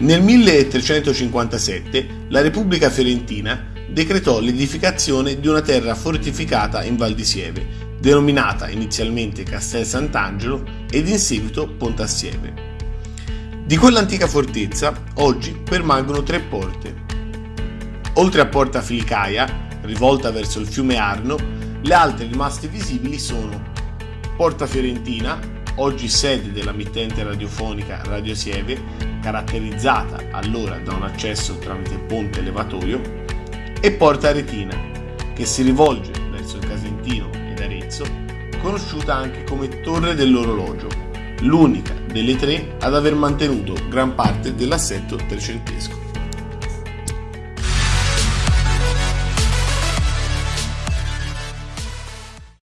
Nel 1357 la Repubblica Fiorentina decretò l'edificazione di una terra fortificata in Val di Sieve, denominata inizialmente Castel Sant'Angelo ed in seguito Pontassieve. Di quell'antica fortezza oggi permangono tre porte. Oltre a Porta Filicaia, rivolta verso il fiume Arno, le altre rimaste visibili sono Porta Fiorentina, oggi sede della mittente radiofonica Radio Sieve, caratterizzata allora da un accesso tramite ponte elevatorio, e Porta Aretina, che si rivolge verso il Casentino ed Arezzo, conosciuta anche come Torre dell'Orologio, l'unica delle tre ad aver mantenuto gran parte dell'assetto trecentesco.